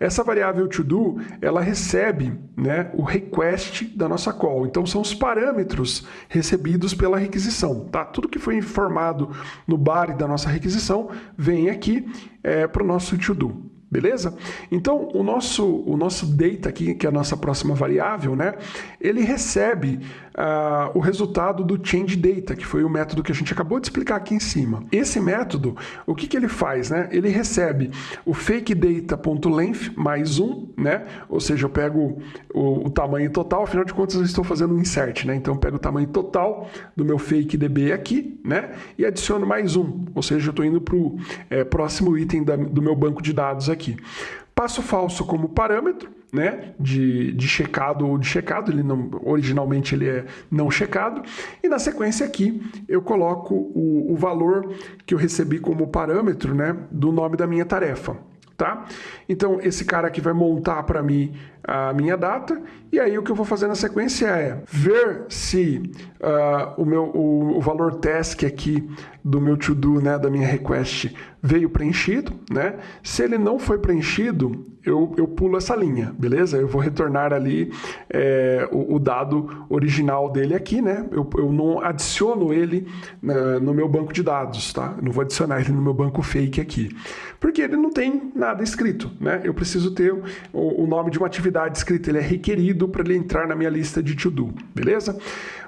Essa variável todo, ela recebe, né, o request da nossa call. Então são os parâmetros recebidos pela requisição, tá? Tudo que foi informado no body da nossa requisição vem aqui é, para o nosso to-do. Beleza? Então, o nosso, o nosso data aqui, que é a nossa próxima variável, né, ele recebe uh, o resultado do change data, que foi o método que a gente acabou de explicar aqui em cima. Esse método, o que, que ele faz? Né? Ele recebe o fake data.length mais um, né? ou seja, eu pego o, o, tamanho total, afinal de contas eu estou fazendo um insert, né? então eu pego o tamanho total do meu fake db aqui né? e adiciono mais um, ou seja, eu estou indo para o é, próximo item da, do meu banco de dados aqui. Passo falso como parâmetro, né, de, de checado ou de checado, ele não, originalmente ele é não checado, e na sequência aqui eu coloco o, o valor que eu recebi como parâmetro né, do nome da minha tarefa. Tá? Então esse cara aqui vai montar para mim a minha data e aí o que eu vou fazer na sequência é ver se uh, o, meu, o, o, valor task aqui do meu to-do, né, da minha request, veio preenchido. Né? Se ele não foi preenchido, eu, eu pulo essa linha, beleza? Eu vou retornar ali é, o, o, dado original dele aqui, né? Eu, eu não adiciono ele na, no meu banco de dados, tá? Eu não vou adicionar ele no meu banco fake aqui, porque ele não tem nada escrito, né? Eu preciso ter o, o nome de uma atividade escrita, ele é requerido para ele entrar na minha lista de to-do, beleza?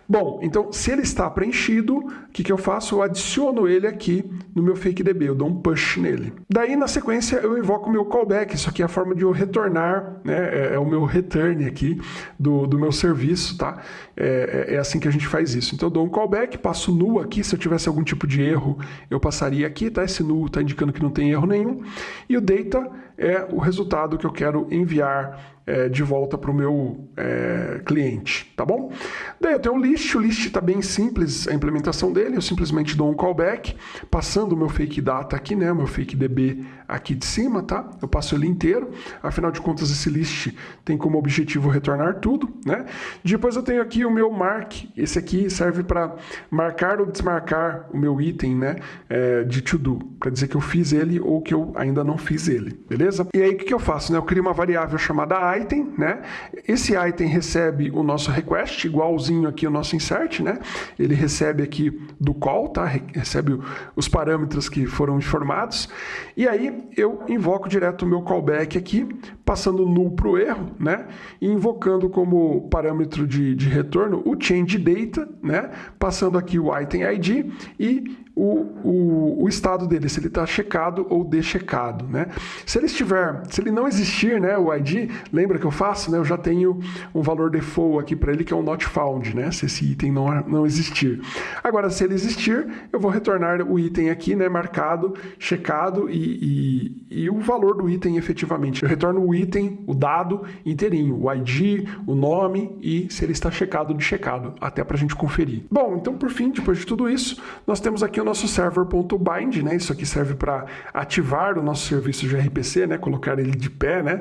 Bom, então se ele está preenchido, o que, que eu faço? Eu adiciono ele aqui no meu fake DB, eu dou um push nele. Daí na sequência eu invoco o meu callback, isso aqui é a forma de eu retornar, né? é, é o meu return aqui do, do meu serviço, tá? É, é, é, assim que a gente faz isso. Então eu dou um callback, passo null aqui, se eu tivesse algum tipo de erro, eu passaria aqui, tá? Esse null está indicando que não tem erro nenhum. E o data é o resultado que eu quero enviar é, de volta para o meu é, cliente, tá bom? Daí eu tenho o list, o list está bem simples a implementação dele, eu simplesmente dou um callback, passando o meu fake data aqui, né, o meu fake DB aqui de cima, tá? Eu passo ele inteiro, afinal de contas esse list tem como objetivo retornar tudo, né? Depois eu tenho aqui o meu mark, esse aqui serve para marcar ou desmarcar o meu item, né, é, de to do, para dizer que eu fiz ele ou que eu ainda não fiz ele, beleza? E aí o que, que eu faço, né? Eu crio uma variável chamada item, né? Esse item recebe o nosso request, igualzinho aqui o nosso insert, né? Ele recebe aqui do call, tá? Recebe os parâmetros que foram informados. E aí eu invoco direto o meu callback aqui, passando null para o erro, né? E invocando como parâmetro de, de retorno o change data, né? Passando aqui o item ID e o, o, o estado dele, se ele está checado ou deschecado, né? Se ele estiver, se ele não existir, né, o ID, lembra que eu faço, né? Eu já tenho um valor default aqui para ele que é um not found, né? Se esse item não, não existir. Agora, se ele existir, eu vou retornar o item aqui, né, marcado, checado e, e, e o valor do item efetivamente. Eu retorno o item, o dado inteirinho, o ID, o nome e se ele está checado ou checado, até para a gente conferir. Bom, então por fim, depois de tudo isso, nós temos aqui o nosso server.bind, né? Isso aqui serve para ativar o nosso serviço de RPC, né? Colocar ele de pé, né?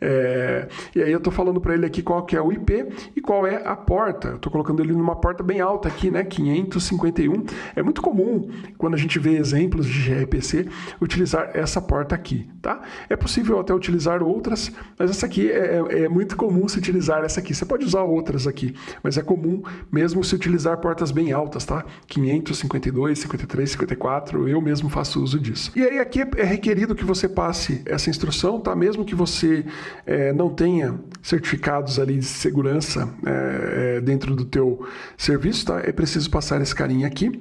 É, e aí eu estou falando para ele aqui qual que é o IP e qual é a porta. Estou colocando ele numa porta bem alta aqui, né? 551. É muito comum, quando a gente vê exemplos de gRPC, utilizar essa porta aqui, tá? É possível até utilizar outras, mas essa aqui é, é, é muito comum se utilizar essa aqui. Você pode usar outras aqui, mas é comum mesmo se utilizar portas bem altas, tá? 552, 53, 54, eu mesmo faço uso disso. E aí aqui é requerido que você passe essa instrução, tá? Mesmo que você é, não tenha certificados ali de segurança é, é, dentro do teu serviço, tá? É preciso passar esse carinha aqui.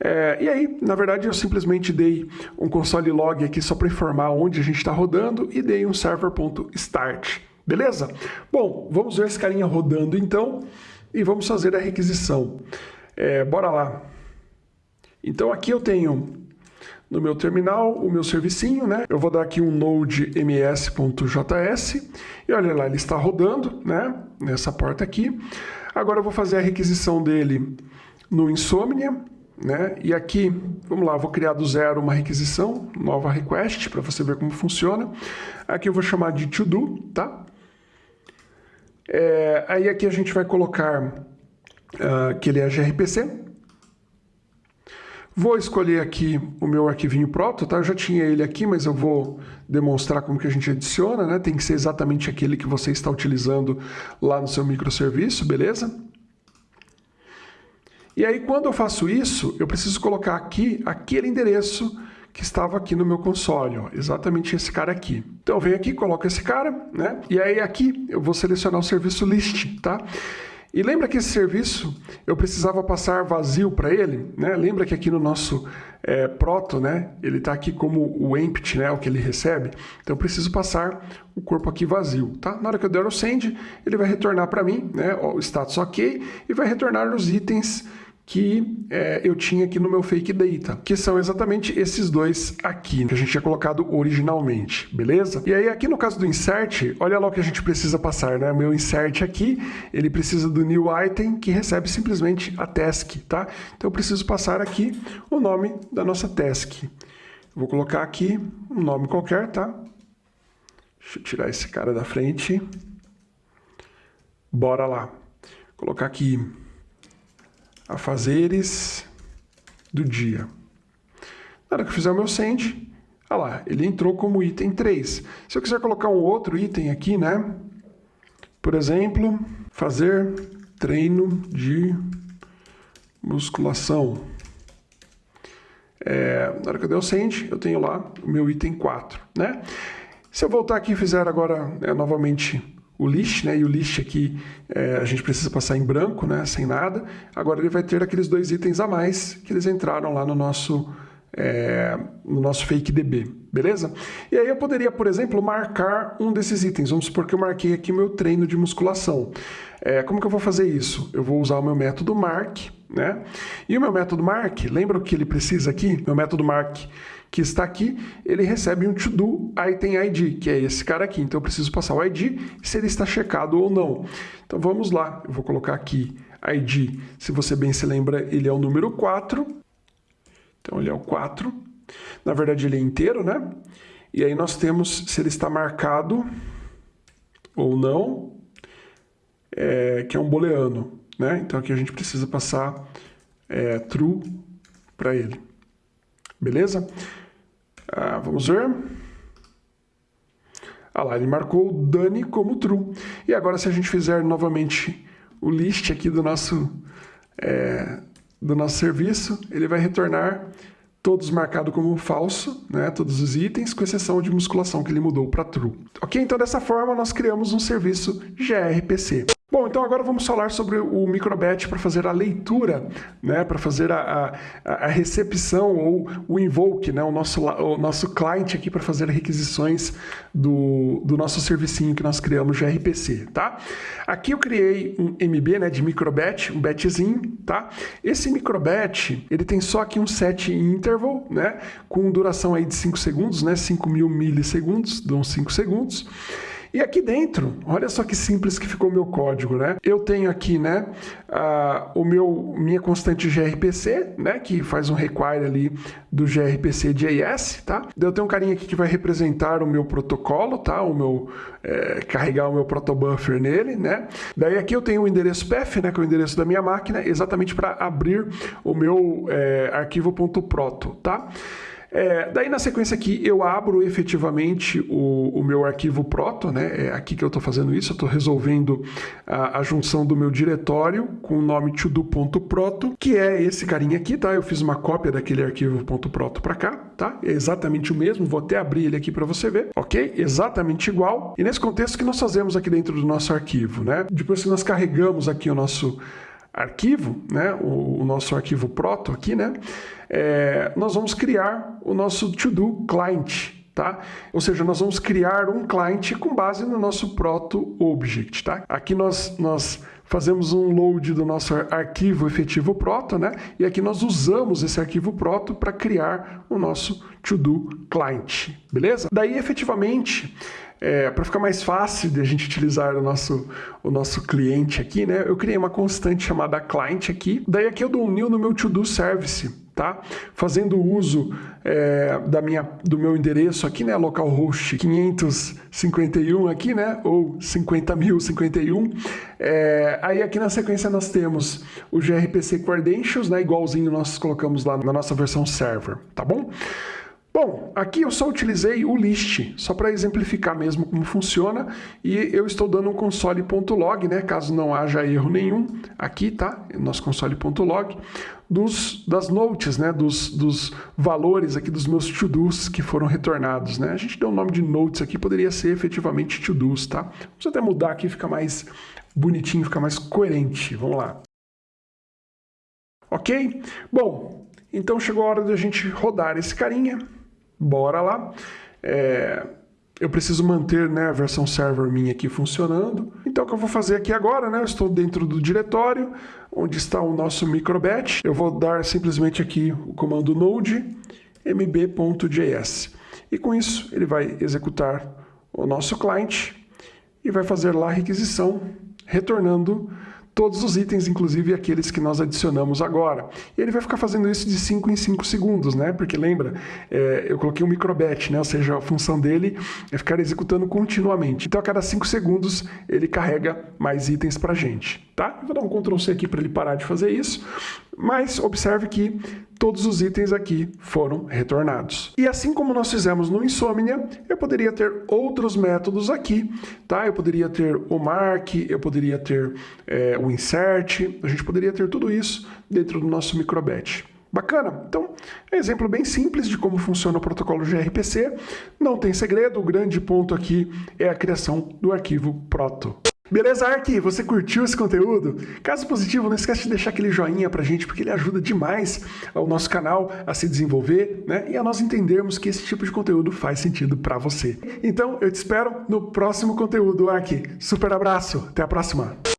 É, e aí, na verdade, eu simplesmente dei um console log aqui só para informar onde a gente está rodando e dei um server.start. Beleza? Bom, vamos ver esse carinha rodando então e vamos fazer a requisição. É, bora lá. Então aqui eu tenho no meu terminal o meu servicinho, né? Eu vou dar aqui um node ms.js e olha lá, ele está rodando, né? Nessa porta aqui. Agora eu vou fazer a requisição dele no Insomnia, né? E aqui, vamos lá, vou criar do zero uma requisição, nova request, para você ver como funciona. Aqui eu vou chamar de to do, tá? É, aí aqui a gente vai colocar uh, que ele é gRPC, Vou escolher aqui o meu arquivinho proto, tá? Eu já tinha ele aqui, mas eu vou demonstrar como que a gente adiciona, né? Tem que ser exatamente aquele que você está utilizando lá no seu microserviço, beleza? E aí, quando eu faço isso, eu preciso colocar aqui aquele endereço que estava aqui no meu console, ó, exatamente esse cara aqui. Então, eu venho aqui, coloco esse cara, né? E aí, aqui, eu vou selecionar o serviço list, tá? E lembra que esse serviço eu precisava passar vazio para ele? Né? Lembra que aqui no nosso é, proto, né, ele está aqui como o empty, né, o que ele recebe. Então eu preciso passar o corpo aqui vazio. Tá? Na hora que eu der o send, ele vai retornar para mim né, o status ok e vai retornar os itens que é, eu tinha aqui no meu fake data, que são exatamente esses dois aqui, que a gente tinha colocado originalmente, beleza? E aí aqui no caso do insert, olha lá o que a gente precisa passar, né? Meu insert aqui, ele precisa do new item, que recebe simplesmente a task, tá? Então eu preciso passar aqui o nome da nossa task. Vou colocar aqui um nome qualquer, tá? Deixa eu tirar esse cara da frente. Bora lá. Vou colocar aqui a fazeres do dia. Na hora que eu fizer o meu send, olha lá, ele entrou como item 3. Se eu quiser colocar um outro item aqui, né? Por exemplo, fazer treino de musculação. É, na hora que eu der o send, eu tenho lá o meu item 4, né? Se eu voltar aqui e fizer agora é, novamente o list, né? E o list aqui é, a gente precisa passar em branco, né? Sem nada. Agora ele vai ter aqueles dois itens a mais que eles entraram lá no nosso é, no nosso fake DB, beleza? E aí eu poderia, por exemplo, marcar um desses itens. Vamos supor que eu marquei aqui meu treino de musculação. É, como que eu vou fazer isso? Eu vou usar o meu método mark, né? E o meu método mark, lembra o que ele precisa aqui? Meu método mark que está aqui, ele recebe um to-do item ID, que é esse cara aqui. Então eu preciso passar o ID se ele está checado ou não. Então vamos lá, eu vou colocar aqui ID, se você bem se lembra, ele é o número 4. Então ele é o 4. Na verdade ele é inteiro, né? E aí nós temos se ele está marcado ou não, é, que é um booleano, né? Então aqui a gente precisa passar é, true para ele. Beleza? Ah, vamos ver. Ah lá, ele marcou o Dani como true. E agora se a gente fizer novamente o list aqui do nosso, é, do nosso serviço, ele vai retornar todos marcados como falso, né, todos os itens, com exceção de musculação que ele mudou para true. Ok? Então dessa forma nós criamos um serviço gRPC. Bom, então agora vamos falar sobre o microbatch para fazer a leitura, né, para fazer a, a, a, recepção ou o invoke, né, o nosso, o nosso client aqui para fazer requisições do, do nosso servicinho que nós criamos de RPC, tá? Aqui eu criei um MB, né, de microbatch, um batchzinho, tá? Esse microbatch, ele tem só aqui um set interval, né, com duração aí de 5 segundos, né, 5 mil milissegundos, dão 5 segundos. E aqui dentro, olha só que simples que ficou o meu código, né? Eu tenho aqui, né, uh, o meu, minha constante gRPC, né, que faz um require ali do gRPC JS, tá? Eu tenho um carinha aqui que vai representar o meu protocolo, tá? O meu, é, carregar o meu protobuffer nele, né? Daí aqui eu tenho o endereço path, né, que é o endereço da minha máquina, exatamente para abrir o meu é, arquivo.proto, tá? É, daí na sequência aqui eu abro efetivamente o, o meu arquivo proto, né? É aqui que eu estou fazendo isso, eu estou resolvendo a, a, junção do meu diretório com o nome todo.proto, que é esse carinha aqui, tá? Eu fiz uma cópia daquele arquivo .proto para cá, tá? É exatamente o mesmo, vou até abrir ele aqui para você ver, ok? Exatamente igual. E nesse contexto que nós fazemos aqui dentro do nosso arquivo, né? Depois que nós carregamos aqui o nosso arquivo, né, o, o, nosso arquivo proto aqui, né, é, nós vamos criar o nosso to-do client, tá? Ou seja, nós vamos criar um client com base no nosso proto object, tá? Aqui nós, nós fazemos um load do nosso arquivo efetivo proto, né? E aqui nós usamos esse arquivo proto para criar o nosso to-do client, beleza? Daí, efetivamente, é, para ficar mais fácil de a gente utilizar o nosso, o nosso cliente aqui, né? Eu criei uma constante chamada client aqui. Daí aqui eu dou um new no meu to-do service, tá? Fazendo uso é, da minha, do meu endereço aqui, né? Localhost 551 aqui, né? Ou 50.051. É, aí aqui na sequência nós temos o gRPC Credentials, né? Igualzinho nós colocamos lá na nossa versão server, tá bom? Bom, aqui eu só utilizei o list, só para exemplificar mesmo como funciona, e eu estou dando um console.log, né, caso não haja erro nenhum, aqui, tá, nosso console.log, dos, das notes, né, dos, dos valores aqui dos meus to-dos que foram retornados, né, a gente deu o um nome de notes aqui, poderia ser efetivamente to-dos, tá, vamos até mudar aqui, fica mais bonitinho, fica mais coerente, vamos lá. Ok? Bom, então chegou a hora de a gente rodar esse carinha, bora lá. É, eu preciso manter né, a versão server minha aqui funcionando. Então o que eu vou fazer aqui agora, né, eu estou dentro do diretório, onde está o nosso microbatch. Eu vou dar simplesmente aqui o comando node mb.js. E com isso ele vai executar o nosso cliente e vai fazer lá a requisição, retornando todos os itens, inclusive aqueles que nós adicionamos agora. E ele vai ficar fazendo isso de 5 em 5 segundos, né? Porque lembra, é, eu coloquei um microbatch, né? Ou seja, a função dele é ficar executando continuamente. Então a cada 5 segundos ele carrega mais itens para a gente, tá? Vou dar um Ctrl C aqui para ele parar de fazer isso. Mas observe que todos os itens aqui foram retornados. E assim como nós fizemos no Insomnia, eu poderia ter outros métodos aqui, tá? Eu poderia ter o mark, eu poderia ter é, o insert, a gente poderia ter tudo isso dentro do nosso microbatch. Bacana? Então, é um exemplo bem simples de como funciona o protocolo gRPC. Não tem segredo, o grande ponto aqui é a criação do arquivo proto. Beleza, Ark? Você curtiu esse conteúdo? Caso positivo, não esquece de deixar aquele joinha pra gente, porque ele ajuda demais ao nosso canal a se desenvolver, né? E a nós entendermos que esse tipo de conteúdo faz sentido para você. Então, eu te espero no próximo conteúdo, Ark. Super abraço, até a próxima!